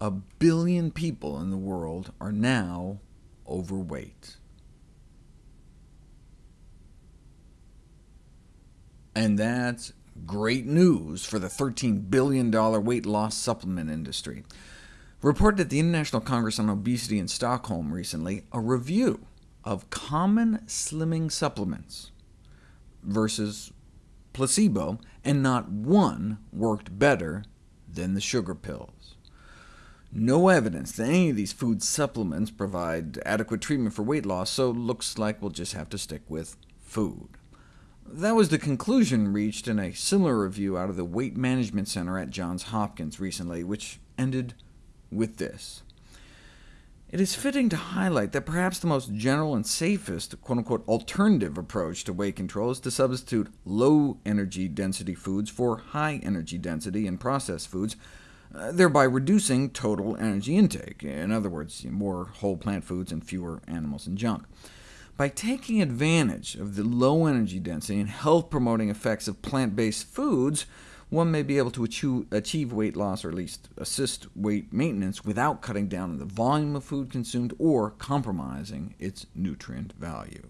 A billion people in the world are now overweight. And that's great news for the $13 billion weight loss supplement industry. Reported at the International Congress on Obesity in Stockholm recently, a review of common slimming supplements versus placebo, and not one worked better than the sugar pills. No evidence that any of these food supplements provide adequate treatment for weight loss, so looks like we'll just have to stick with food. That was the conclusion reached in a similar review out of the Weight Management Center at Johns Hopkins recently, which ended with this. It is fitting to highlight that perhaps the most general and safest quote-unquote alternative approach to weight control is to substitute low-energy density foods for high-energy density and processed foods, Uh, thereby reducing total energy intake, in other words, more whole plant foods and fewer animals and junk. By taking advantage of the low energy density and health-promoting effects of plant-based foods, one may be able to achieve weight loss, or at least assist weight maintenance, without cutting down on the volume of food consumed or compromising its nutrient value.